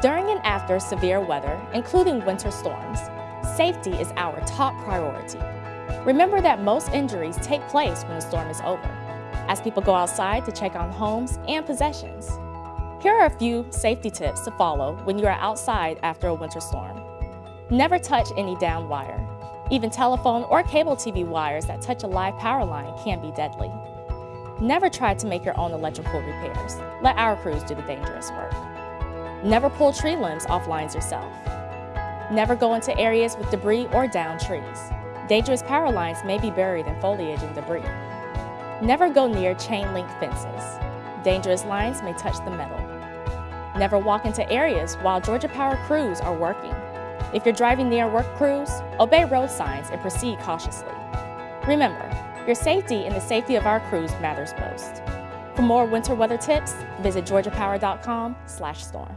During and after severe weather, including winter storms, safety is our top priority. Remember that most injuries take place when the storm is over, as people go outside to check on homes and possessions. Here are a few safety tips to follow when you are outside after a winter storm. Never touch any down wire. Even telephone or cable TV wires that touch a live power line can be deadly. Never try to make your own electrical repairs. Let our crews do the dangerous work. Never pull tree limbs off lines yourself. Never go into areas with debris or down trees. Dangerous power lines may be buried in foliage and debris. Never go near chain link fences. Dangerous lines may touch the metal. Never walk into areas while Georgia Power crews are working. If you're driving near work crews, obey road signs and proceed cautiously. Remember, your safety and the safety of our crews matters most. For more winter weather tips, visit georgiapower.com/storm.